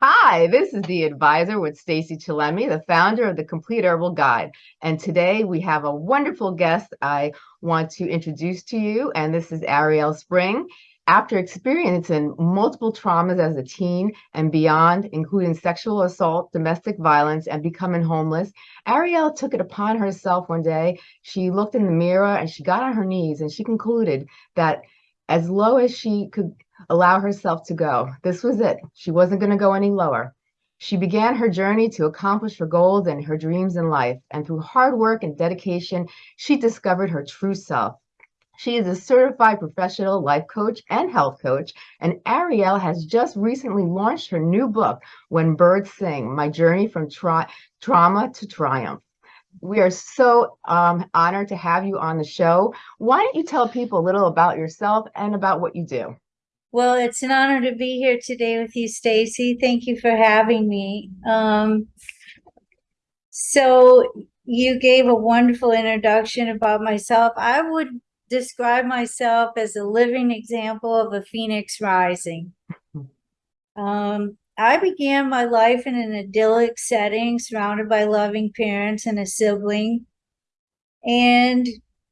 Hi, this is the advisor with Stacy Chillemi, the founder of the Complete Herbal Guide. And today we have a wonderful guest I want to introduce to you, and this is Ariel Spring. After experiencing multiple traumas as a teen and beyond, including sexual assault, domestic violence, and becoming homeless, Ariel took it upon herself one day. She looked in the mirror and she got on her knees and she concluded that as low as she could allow herself to go. This was it. She wasn't going to go any lower. She began her journey to accomplish her goals and her dreams in life. And through hard work and dedication, she discovered her true self. She is a certified professional life coach and health coach. And Ariel has just recently launched her new book, When Birds Sing My Journey from Tra Trauma to Triumph. We are so um, honored to have you on the show. Why don't you tell people a little about yourself and about what you do? Well, it's an honor to be here today with you, Stacy. Thank you for having me. Um, so you gave a wonderful introduction about myself. I would describe myself as a living example of a phoenix rising. Um, I began my life in an idyllic setting, surrounded by loving parents and a sibling. And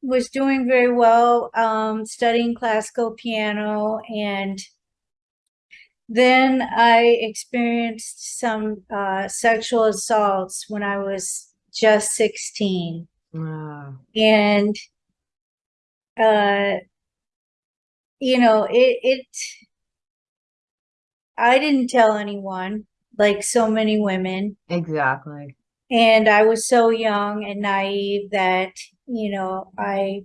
was doing very well, um, studying classical piano. And then I experienced some uh, sexual assaults when I was just 16. Wow. And, uh, you know, it, it, I didn't tell anyone like so many women. Exactly. And I was so young and naive that you know, I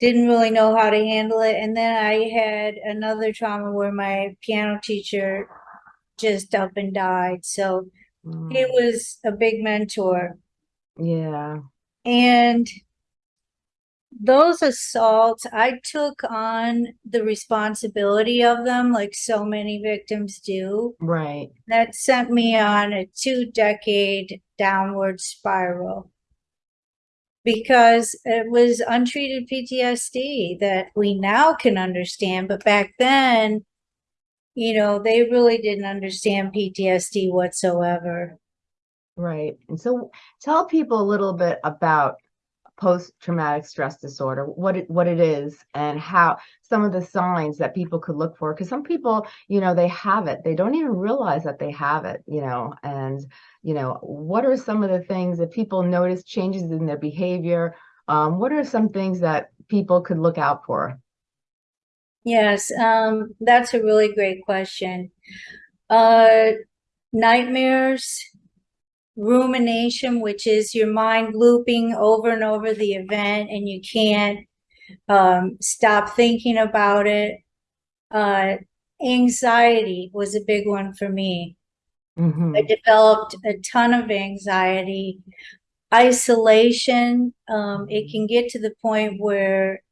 didn't really know how to handle it. And then I had another trauma where my piano teacher just up and died. So mm. he was a big mentor. Yeah. And those assaults, I took on the responsibility of them like so many victims do. Right. That sent me on a two decade downward spiral because it was untreated PTSD that we now can understand. But back then, you know, they really didn't understand PTSD whatsoever. Right. And so tell people a little bit about post-traumatic stress disorder, what it, what it is and how some of the signs that people could look for. Because some people, you know, they have it. They don't even realize that they have it, you know, and, you know, what are some of the things that people notice changes in their behavior? Um, what are some things that people could look out for? Yes, um, that's a really great question. Uh, nightmares, rumination, which is your mind looping over and over the event and you can't um, stop thinking about it. Uh, anxiety was a big one for me. Mm -hmm. I developed a ton of anxiety. Isolation, um, it can get to the point where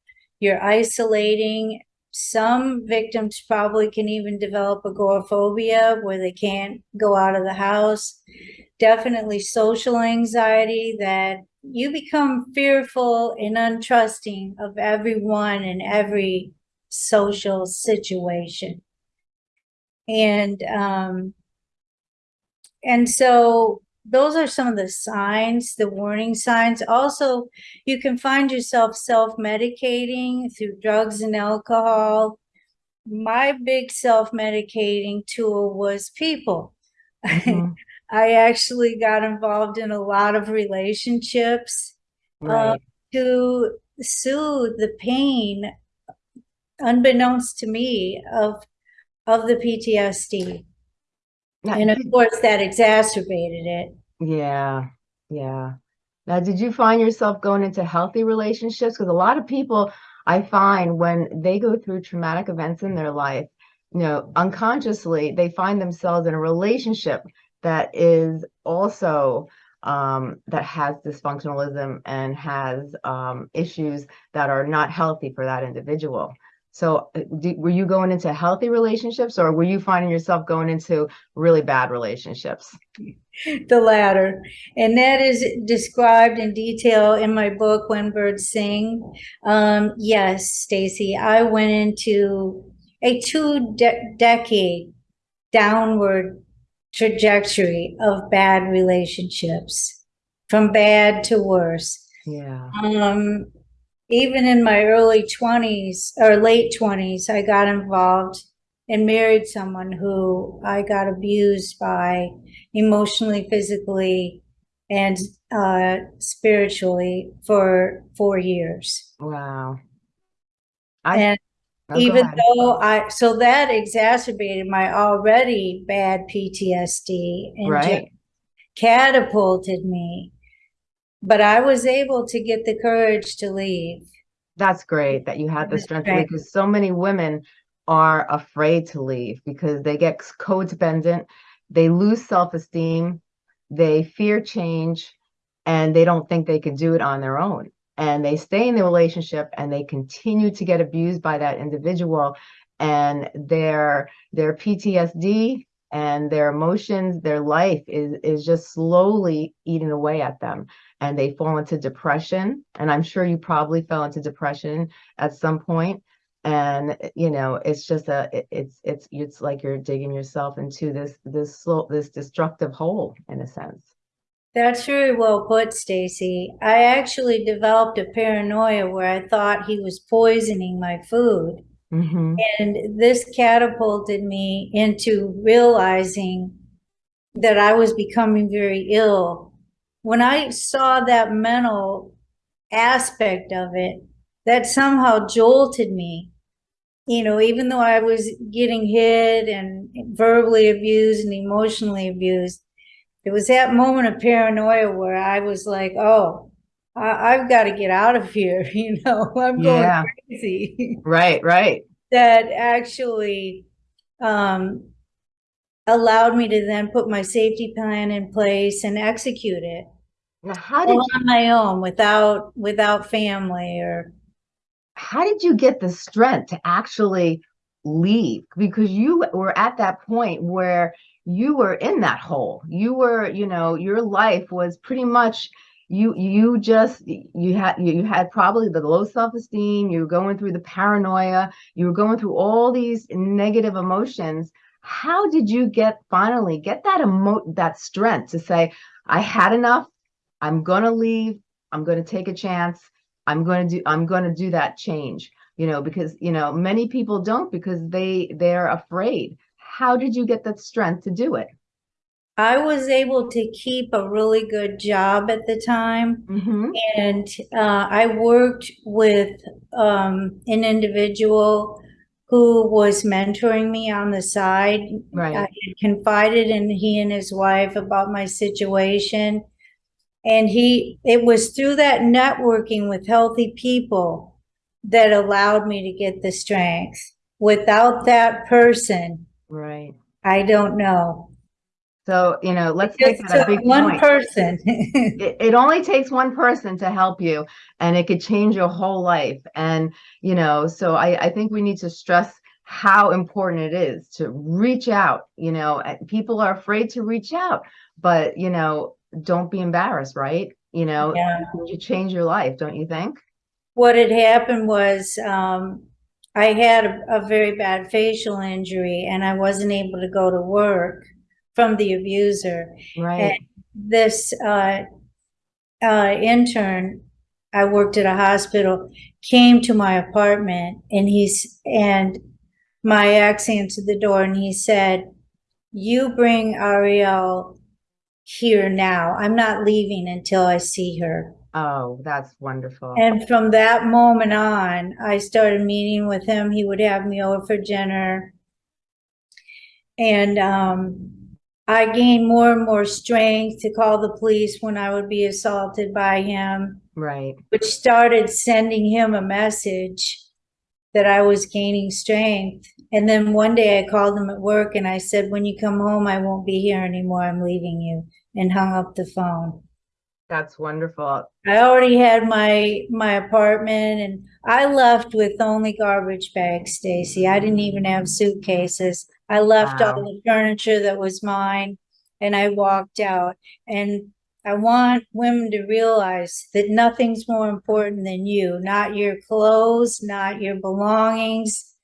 you're isolating. Some victims probably can even develop agoraphobia where they can't go out of the house definitely social anxiety that you become fearful and untrusting of everyone and every social situation. And, um, and so those are some of the signs, the warning signs. Also, you can find yourself self-medicating through drugs and alcohol. My big self-medicating tool was people. Mm -hmm. I actually got involved in a lot of relationships uh, right. uh, to soothe the pain, unbeknownst to me, of of the PTSD. Now, and of course, that exacerbated it. Yeah, yeah. Now, did you find yourself going into healthy relationships? Because a lot of people I find when they go through traumatic events in their life, you know, unconsciously, they find themselves in a relationship that is also um, that has dysfunctionalism and has um, issues that are not healthy for that individual. So uh, were you going into healthy relationships or were you finding yourself going into really bad relationships? The latter. And that is described in detail in my book, When Birds Sing. Um, yes, Stacy, I went into a two de decade downward trajectory of bad relationships, from bad to worse. Yeah. Um, even in my early twenties or late twenties, I got involved and married someone who I got abused by emotionally, physically, and uh, spiritually for four years. Wow. I, And oh, even though I, so that exacerbated my already bad PTSD and Right. catapulted me. But I was able to get the courage to leave. That's great that you had the strength right. because so many women are afraid to leave because they get codependent, they lose self-esteem, they fear change, and they don't think they can do it on their own. And they stay in the relationship and they continue to get abused by that individual and their their PTSD and their emotions, their life is is just slowly eating away at them and they fall into depression. And I'm sure you probably fell into depression at some point. And you know, it's just a it- it's it's it's like you're digging yourself into this this slow this destructive hole in a sense. That's very well put, Stacy. I actually developed a paranoia where I thought he was poisoning my food. Hmm And this catapulted me into realizing that I was becoming very ill. When I saw that mental aspect of it, that somehow jolted me. You know, even though I was getting hit and verbally abused and emotionally abused, it was that moment of paranoia where I was like, oh, I, I've got to get out of here. You know, I'm going Yeah. crazy. Right, right. that actually um, allowed me to then put my safety plan in place and execute it Now, how did on my own without without family or how did you get the strength to actually leave? Because you were at that point where you were in that hole. You were, you know, your life was pretty much you you just you had you had probably the low self-esteem, you were going through the paranoia, you were going through all these negative emotions. How did you get finally get that emo that strength to say, I had enough, I'm gonna leave, I'm gonna take a chance. I'm to do I'm to do that change, you know, because you know, many people don't because they they're afraid. How did you get that strength to do it? I was able to keep a really good job at the time hmm and uh, I worked with um, an individual who was mentoring me on the side I Right. had confided in he and his wife about my situation. And he, it was through that networking with healthy people that allowed me to get the strength. Without that person, Right. I don't know. So, you know, let's It make that a big one point. person. It, it only takes one person to help you and it could change your whole life. And, you know, so I, I think we need to stress how important it is to reach out, you know, people are afraid to reach out, but, you know, don't be embarrassed, right? You know, Yeah. you change your life, don't you think? What had happened was, um, I had a, a very bad facial injury and I wasn't able to go to work from the abuser. Right. this uh, uh, intern, I worked at a hospital, came to my apartment and he's, and my ex answered the door and he said, you bring Ariel here now. I'm not leaving until I see her. Oh, that's wonderful. And from that moment on, I started meeting with him. He would have me over for dinner. And um, I gained more and more strength to call the police when I would be assaulted by him, Right. which started sending him a message that I was gaining strength. And then one day I called him at work and I said, when you come home, I won't be here anymore. I'm leaving you and hung up the phone. That's wonderful. I already had my my apartment and I left with only garbage bags, Stacy. I didn't even have suitcases. I left all the furniture that was mine and I walked out. And I want women to realize that nothing's more important than you, not your clothes, not your belongings.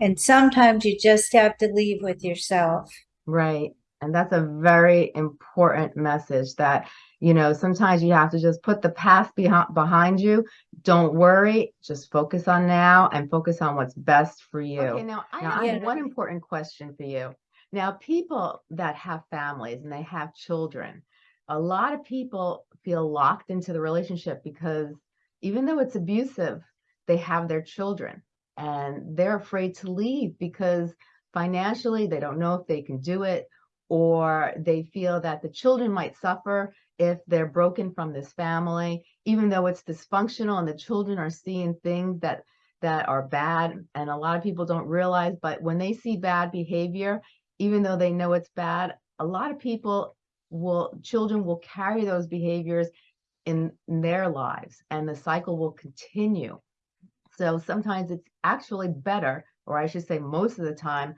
And sometimes you just have to leave with yourself. Right. And that's a very important message that, you know, sometimes you have to just put the past behind behind you. Don't worry, just focus on now and focus on what's best for you. Okay, now I Now, have I- one important question for you. Now, people that have families and they have children, a lot of people feel locked into the relationship because even though it's abusive, they have their children and they're afraid to leave because financially they don't know if they can do it or they feel that the children might suffer if they're broken from this family even though it's dysfunctional and the children are seeing things that that are bad and a lot of people don't realize but when they see bad behavior even though they know it's bad a lot of people will children will carry those behaviors in, in their lives and the cycle will continue. So sometimes it's actually better, or I should say most of the time,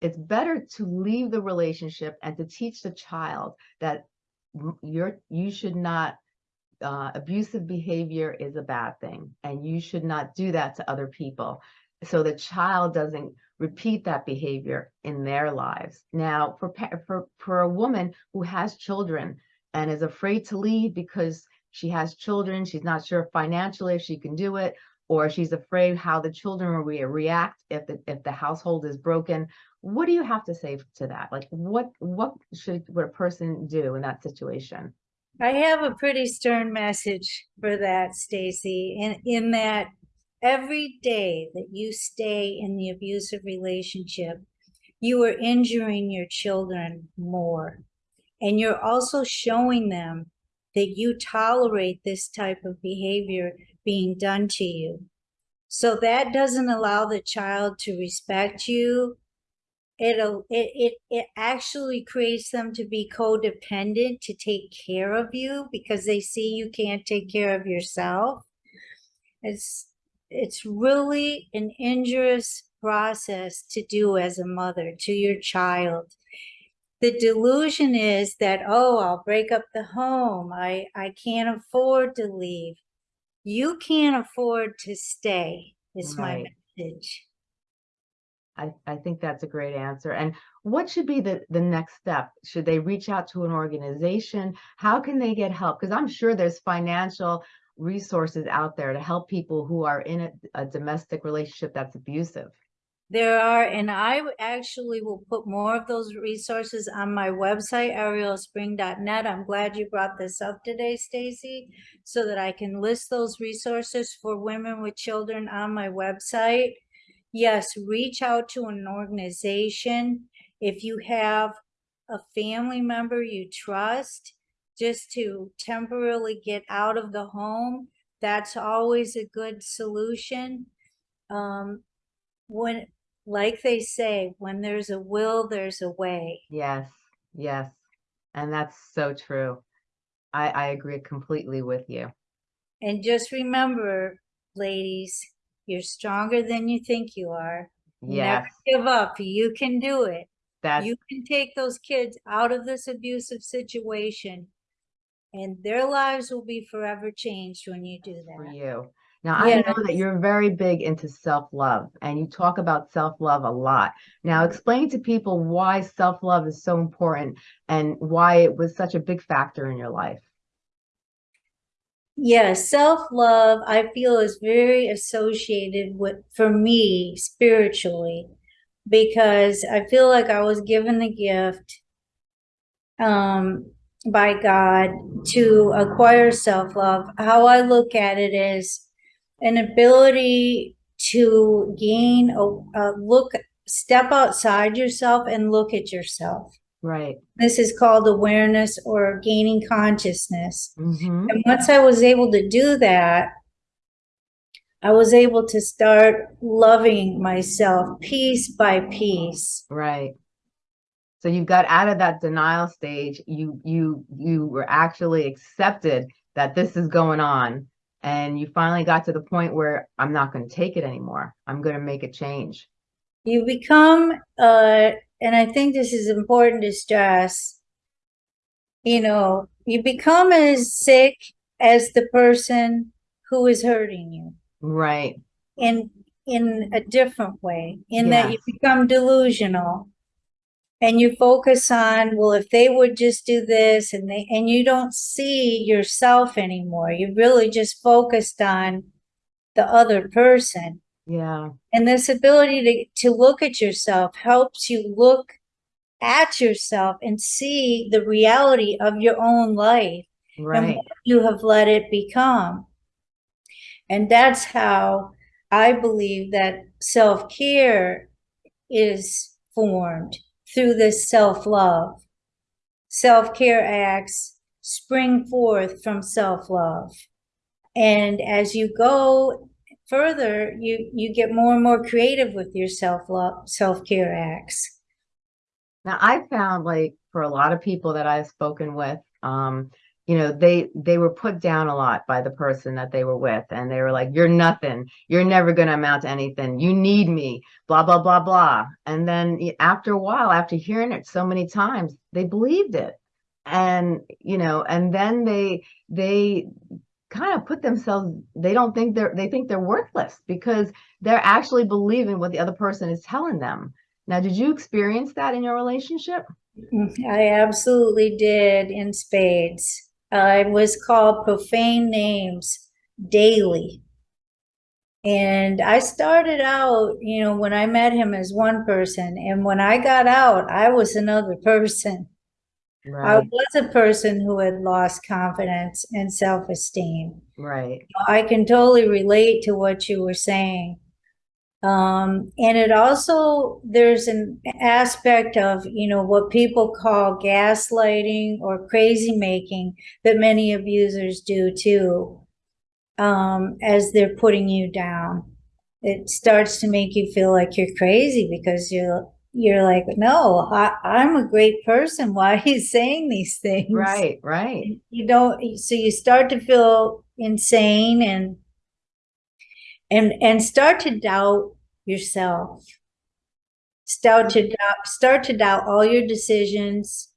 it's better to leave the relationship and to teach the child that you're you should not uh, abusive behavior is a bad thing and you should not do that to other people. So the child doesn't repeat that behavior in their lives. Now for for for a woman who has children and is afraid to leave because she has children she's not sure financially if she can do it or she's afraid how the children will re- react if the if the household is broken what do you have to say to that like what what should what a person do in that situation I have a pretty stern message for that, Stacy, in in that every day that you stay in the abusive relationship, you are injuring your children more. And you're also showing them that you tolerate this type of behavior being done to you. So that doesn't allow the child to respect you. It'll uh, it it it actually creates them to be codependent to take care of you because they see you can't take care of yourself. It's it's really an injurious process to do as a mother to your child. The delusion is that oh, I'll break up the home. I I can't afford to leave. You can't afford to stay. Is my message. I, I think that's a great answer. And what should be the, the next step? Should they reach out to an organization? How can they get help? Because I'm sure there's financial resources out there to help people who are in a, a domestic relationship that's abusive. There are, and I actually will put more of those resources on my website, arielspring.net. I'm glad you brought this up today, Stacy, so that I can list those resources for women with children on my website. Yes, reach out to an organization. If you have a family member you trust, just to temporarily get out of the home, that's always a good solution. Um, when like they say when there's a will there's a way Yes, yes. And that's so true. I, I agree completely with you. and just remember ladies you're stronger than you think you are Yes, never give up you can do it that's you can take those kids out of this abusive situation and their lives will be forever changed when you do that. for you. Now, I know that you're very big into self-love and you talk about self-love a lot. Now, explain to people why self-love is so important and why it was such a big factor in your life. Yeah, self-love, I feel is very associated with, for me, spiritually, because I feel like I was given the gift um, by God to acquire self-love. How I look at it is an ability to gain a, a look, step outside yourself and look at yourself. Right. This is called awareness or gaining consciousness. hmm And once I was able to do that, I was able to start loving myself piece by piece. Right. So you got out of that denial stage. You you you were actually accepted that this is going on and you finally got to the point where I'm not going to take it anymore. I'm going to make a change. You become, uh, and I think this is important to stress, you know, you become as sick as the person who is hurting you Right. in in a different way, in that you become delusional. and you focus on, well, if they would just do this and they, and you don't see yourself anymore. You really just focused on the other person. Yeah. And this ability to, to look at yourself helps you look at yourself and see the reality of your own life and what you have let it become. And that's how I believe that self-care is formed through this self-love. Self-care acts spring forth from self-love. And as you go further, you, you get more and more creative with your self-love, self-care acts. Now I found like for a lot of people that I've spoken with, um, you know, they they were put down a lot by the person that they were with, and they were like, "You're nothing. You're never going to amount to anything. You need me." Blah blah blah blah. And then after a while, after hearing it so many times, they believed it, and you know, and then they they kind of put themselves. They don't think they're they think they're worthless because they're actually believing what the other person is telling them. Now, did you experience that in your relationship? I absolutely did in spades. I was called profane names daily. And I started out, you know, when I met him as one person, and when I got out, I was another person. I was a person who had lost confidence and self-esteem. right, I can totally relate to what you were saying. Um, and it also, there's an aspect of, you know, what people call gaslighting or crazy making that many abusers do too. Um, as they're putting you down. It starts to make you feel like you're crazy because you're, you're like, no, I, I'm a great person. Why are you saying these things? right, right. you don't so you start to feel insane and and and start to doubt yourself start to doubt start to doubt all your decisions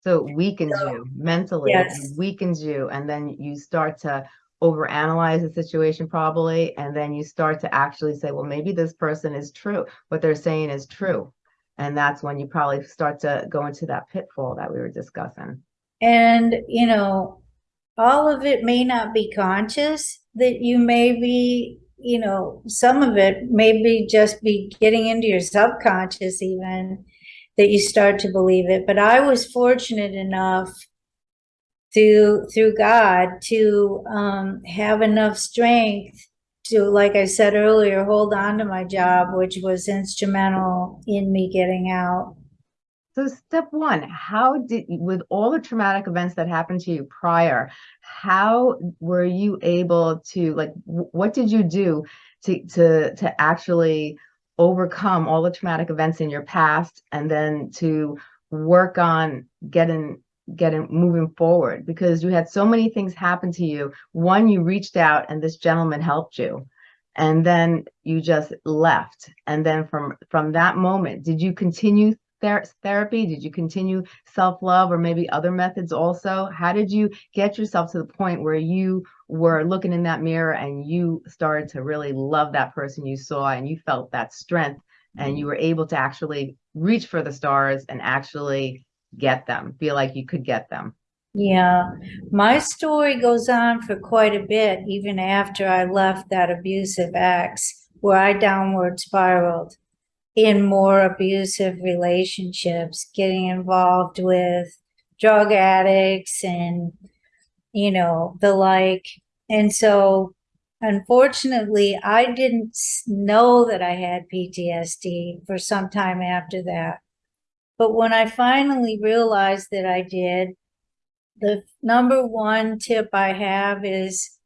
So it weakens So, you mentally, it weakens you, and then you start to overanalyze the situation probably, and then you start to actually say, well, maybe this person is true. What they're saying is true. And that's when you probably start to go into that pitfall that we were discussing. and you know all of it may not be conscious that you may be you know some of it may be just be getting into your subconscious even that you start to believe it but i was fortunate enough through through god to um, have enough strength to like i said earlier hold on to my job which was instrumental in me getting out. So step one, how did, with all the traumatic events that happened to you prior, how were you able to, like, what did you do to, to, to actually overcome all the traumatic events in your past and then to work on getting, getting, moving forward? Because you had so many things happen to you. One, you reached out and this gentleman helped you. And then you just left. And then from, from that moment, did you continue ther therapy? Did you continue self-love or maybe other methods also? How did you get yourself to the point where you were looking in that mirror and you started to really love that person you saw and you felt that strength and you mm-hmm. were able to actually reach for the stars and actually get them, feel like you could get them? Yeah, my story goes on for quite a bit, even after I left that abusive ex, where I downward spiraled in more abusive relationships, getting involved with drug addicts and, you know, the like. And so, unfortunately, I didn't know that I had PTSD for some time after that. But when I finally realized that I did, the number one tip I have is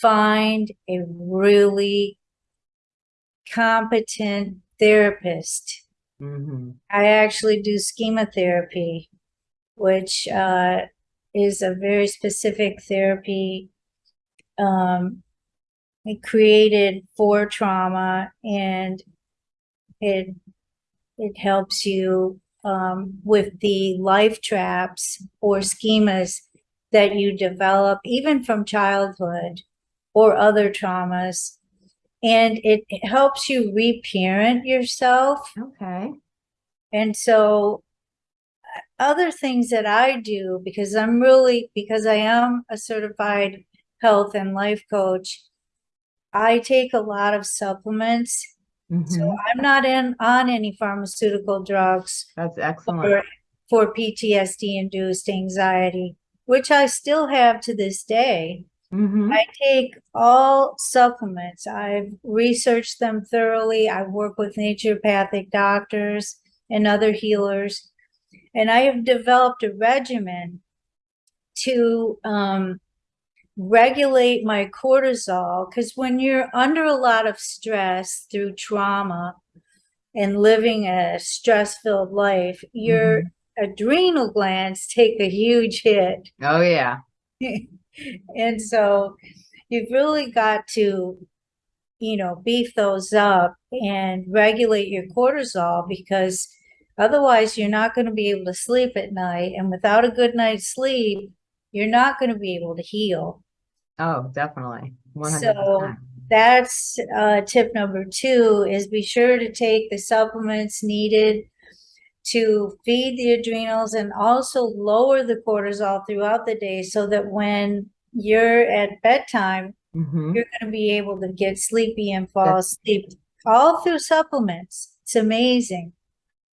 find a really competent therapist. hmm I actually do schema therapy, which uh, is a very specific therapy um, it created for trauma and it it helps you um, with the life traps or schemas that you develop even from childhood or other traumas and it, it helps you reparent yourself Okay. And so uh, other things that I do because I'm really because I am a certified health and life coach, I take a lot of supplements. So Mhm. I'm not in on any pharmaceutical drugs That's excellent. for, for PTSD induced anxiety, which I still have to this day. Mhm. I take all supplements. I've researched them thoroughly. I work with naturopathic doctors and other healers, and I have developed a regimen to um, regulate my cortisol. Because when you're under a lot of stress through trauma and living a stress filled life, your mm-hmm. adrenal glands take a huge hit. Oh, yeah. and so you've really got to you know beef those up and regulate your cortisol because otherwise you're not going to be able to sleep at night and without a good night's sleep you're not going to be able to heal Oh, definitely. 100%. So- that's uh, tip number two is be sure to take the supplements needed to feed the adrenals and also lower the cortisol throughout the day so that when you're at bedtime Mhm. you're going to be able to get sleepy and fall asleep all through supplements. It's amazing.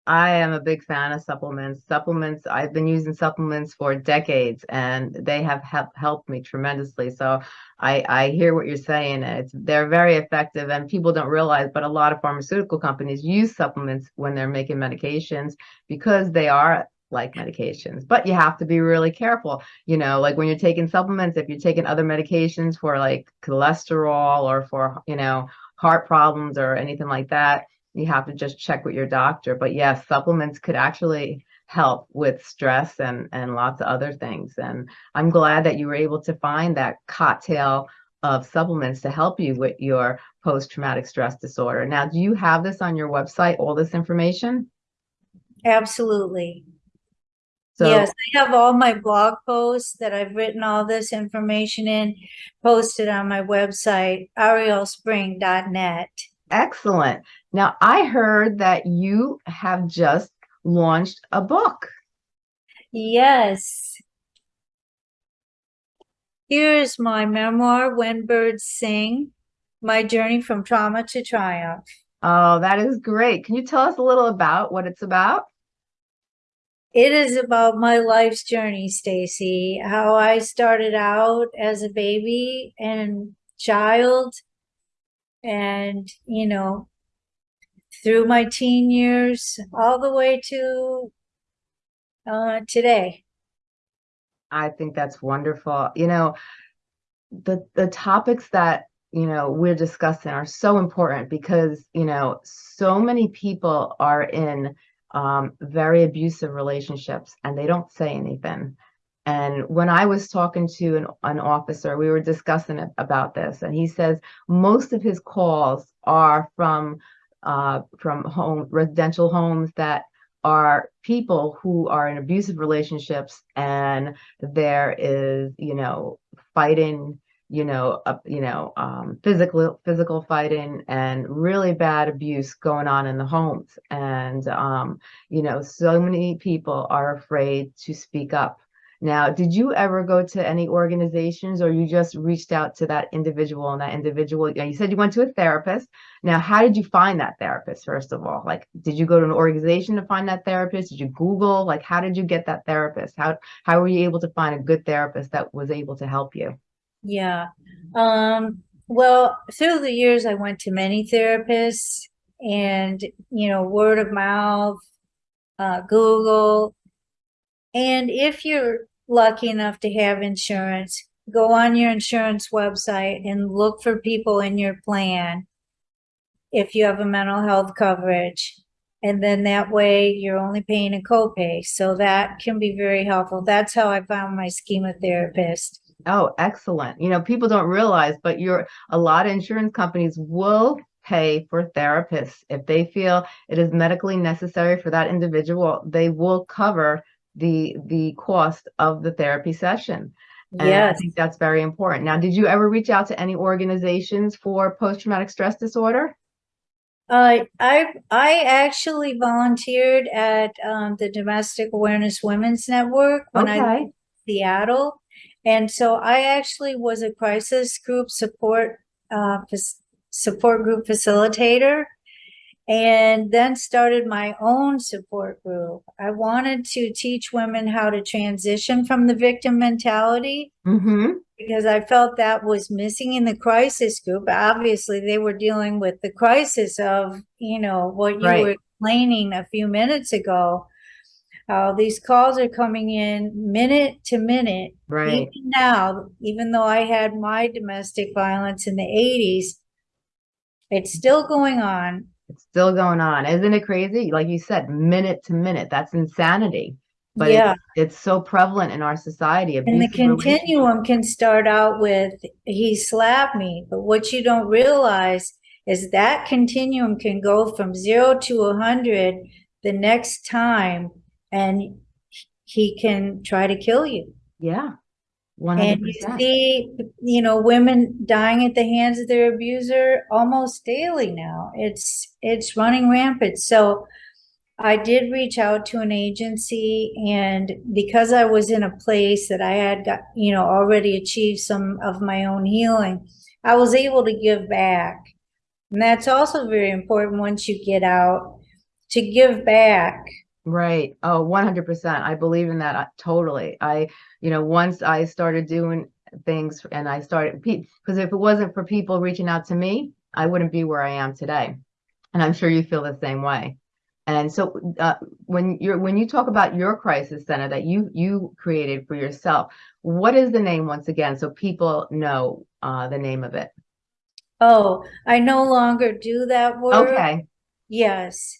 I am a big fan of supplements. Supplements, I've been using supplements for decades and they have help, helped me tremendously. So I, I hear what you're saying. It's they're very effective and people don't realize, but a lot of pharmaceutical companies use supplements when they're making medications because they are like medications. But you have to be really careful. You know, like when you're taking supplements, if you're taking other medications for like cholesterol or for, you know, heart problems or anything like that, you have to just check with your doctor. But yes, supplements could actually help with stress and and lots of other things. And I'm glad that you were able to find that cocktail of supplements to help you with your post-traumatic stress disorder. Now, do you have this on your website, all this information? Absolutely. So yes, I have all my blog posts that I've written all this information in posted on my website, arielspring.net. excellent. Now, I heard that you have just launched a book. Yes. Here's my memoir, When Birds Sing, My Journey from Trauma to Triumph. Oh, that is great. Can you tell us a little about what it's about? It is about my life's journey, Stacy, how I started out as a baby and child and, you know, through my teen years all the way to uh, today. I think that's wonderful. You know, the the topics that, you know, we're discussing are so important because, you know, so many people are in um, very abusive relationships and they don't say anything. And when I was talking to an, an officer, we were discussing about this, and he says most of his calls are from uh, from home residential homes that are people who are in abusive relationships and there is you know fighting you know up you know um physical physical fighting and really bad abuse going on in the homes. And um you know so many people are afraid to speak up now did you ever go to any organizations or you just reached out to that individual and that individual? You said you went to a therapist. Now how did you find that therapist first of all? Like did you go to an organization to find that therapist? Did you google? Like how did you get that therapist? How how were you able to find a good therapist that was able to help you? Yeah. Um, well, through the years, I went to many therapists and, you know, word of mouth, uh, Google. And if you're lucky enough to have insurance, go on your insurance website and look for people in your plan if you have a mental health coverage. And then that way you're only paying a copay. So that can be very helpful. That's how I found my schema therapist. Oh, excellent. You know, people don't realize, but you're a lot of insurance companies will pay for therapists if they feel it is medically necessary for that individual, they will cover the the cost of the therapy session. And I think that's very important. Now, did you ever reach out to any organizations for post-traumatic stress disorder? Uh, I I actually volunteered at um, the Domestic Awareness Women's Network when I lived in Seattle, and so I actually was a crisis group support uh, support group facilitator, and then started my own support group. I wanted to teach women how to transition from the victim mentality mm-hmm, because I felt that was missing in the crisis group. Obviously, they were dealing with the crisis of, you know, what you Right. were explaining a few minutes ago. How these calls are coming in minute to minute. right. Even now, even though I had my domestic violence in the 80s, it's still going on. It's still going on. Isn't it crazy? Like you said, minute to minute. That's insanity. But yeah. it's, it's so prevalent in our society. And the continuum can start out with, he slapped me, but what you don't realize is that continuum can go from zero to a hundred the next time, and he can try to kill you. Yeah, one And you see, you know, women dying at the hands of their abuser almost daily now. It's it's running rampant. So I did reach out to an agency and because I was in a place that I had got, you know, already achieved some of my own healing, I was able to give back. And that's also very important once you get out to give back. Right. Oh, 100%. I believe in that uh, totally. I, you know, once I started doing things and I started, because if it wasn't for people reaching out to me, I wouldn't be where I am today. And I'm sure you feel the same way. And so uh, when you're when you talk about your crisis center that you you created for yourself, what is the name once again so people know uh, the name of it? Oh, I no longer do that work. Okay. Yes.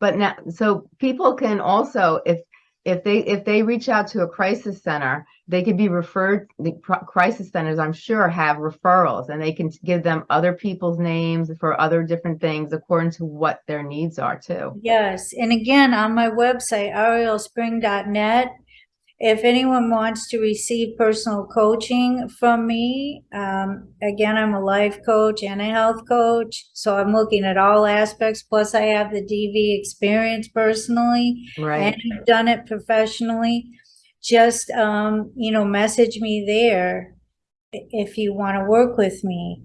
But now, so people can also, if if they if they reach out to a crisis center, they could be referred. The crisis centers, I'm sure, have referrals, and they can give them other people's names for other different things according to what their needs are too. Yes, and again, on my website, arielspring.net, if anyone wants to receive personal coaching from me, um, again, I'm a life coach and a health coach, so I'm looking at all aspects. Plus, I have the DV experience personally, Right. and I've done it professionally. Just, um, you know, message me there if you want to work with me.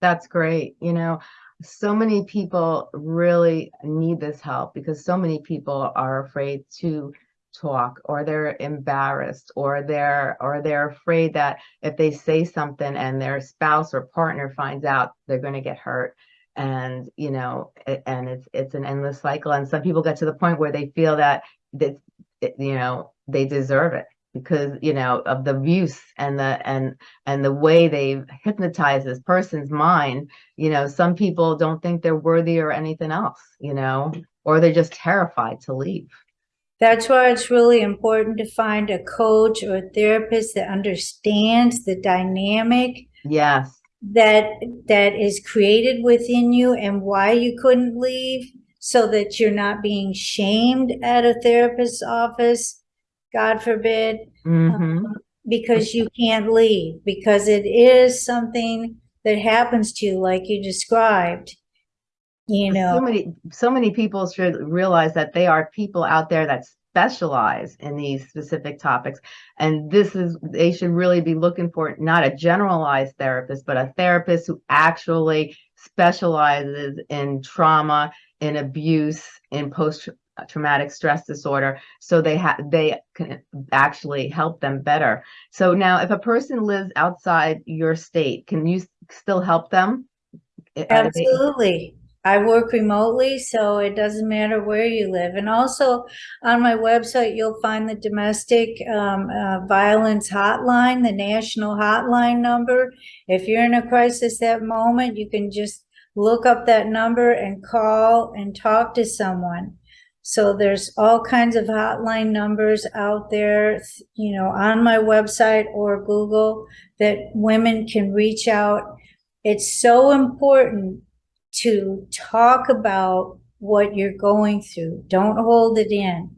That's great. You know, so many people really need this help because so many people are afraid to talk or they're embarrassed or they're or they're afraid that if they say something and their spouse or partner finds out they're going to get hurt. And you know and it's it's an endless cycle. And some people get to the point where they feel that that you know they deserve it because you know of the abuse and the and and the way they've hypnotized this person's mind. You know some people don't think they're worthy or anything else you know or they're just terrified to leave That's why it's really important to find a coach or a therapist that understands the dynamic yes that that is created within you and why you couldn't leave so that you're not being shamed at a therapist's office, God forbid, hmm because you can't leave because it is something that happens to you like you described. You so many so many people should realize that they are people out there that specialize in these specific topics. And this is they should really be looking for not a generalized therapist but a therapist who actually specializes in trauma in abuse in post traumatic stress disorder so they have they can actually help them better. So now if a person lives outside your state can you still help them? Absolutely. I work remotely, so it doesn't matter where you live. And also on my website, you'll find the domestic um, uh, violence hotline, the national hotline number. If you're in a crisis that moment, you can just look up that number and call and talk to someone. So there's all kinds of hotline numbers out there, you know, on my website or Google that women can reach out it's so important to talk about what you're going through. Don't hold it in.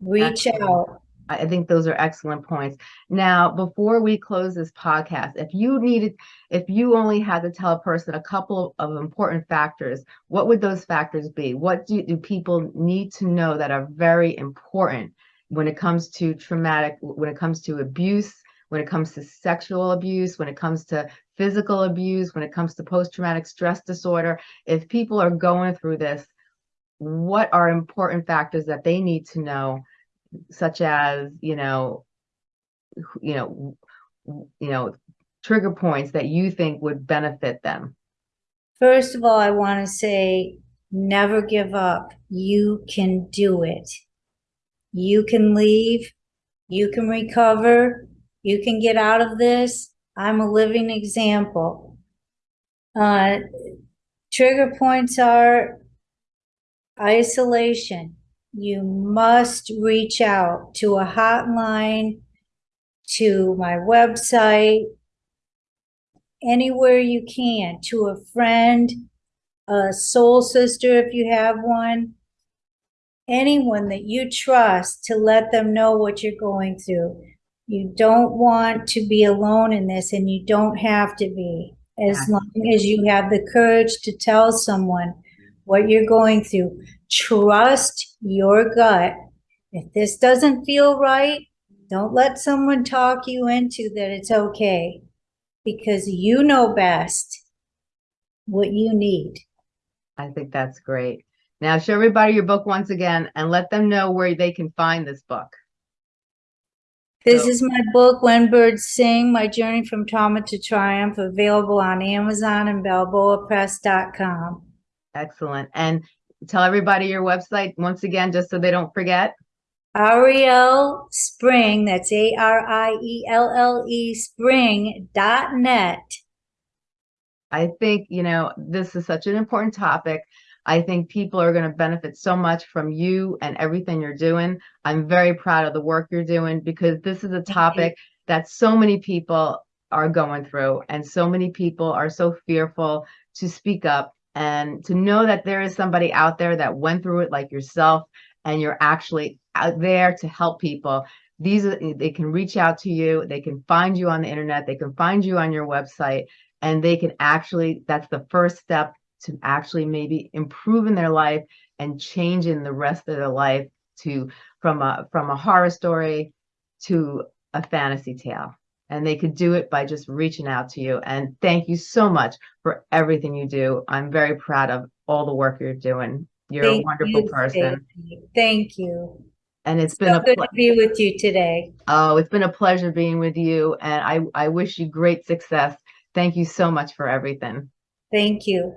Reach Absolutely. out. I I think those are excellent points. Now, before we close this podcast, if you needed, if you only had to tell a person a couple of important factors, what would those factors be? What do, do people need to know that are very important when it comes to traumatic, when it comes to abuse, when it comes to sexual abuse, when it comes to physical abuse, when it comes to post-traumatic stress disorder? If people are going through this, what are important factors that they need to know such as you know you know you know trigger points that you think would benefit them First of all, I want to say never give up. You can do it. You can leave. You can recover. You can get out of this. I'm a living example. Uh, trigger points are isolation. You must reach out to a hotline, to my website, anywhere you can, to a friend, a soul sister if you have one, anyone that you trust to let them know what you're going through. You don't want to be alone in this, and you don't have to be. As Yeah. long as you have the courage to tell someone what you're going through, trust your gut. If this doesn't feel right, don't let someone talk you into that it's okay because you know best what you need. i think that's great now show everybody your book once again and let them know where they can find this book This So- is my book, When Birds Sing My Journey from Trauma to Triumph, available on Amazon and BalboaPress.com. excellent and tell everybody your website once again just so they don't forget Arielle Spring, that's A R I E L L E Spring dot net. I think, you know, this is such an important topic. I think people are going to benefit so much from you and everything you're doing. I'm very proud of the work you're doing because this is a topic that so many people are going through and so many people are so fearful to speak up and to know that there is somebody out there that went through it like yourself and you're actually out there to help people. These they can reach out to you, they can find you on the internet, they can find you on your website and they can actually that's the first step to actually maybe improving their life and changing the rest of their life to from a from a horror story to a fantasy tale and they could do it by just reaching out to you and thank you so much for everything you do i'm very proud of all the work you're doing you're a wonderful you, person. Thank you. and it's been So a good to be with you today. oh it's been a pleasure being with you and i i wish you great success thank you so much for everything Thank you.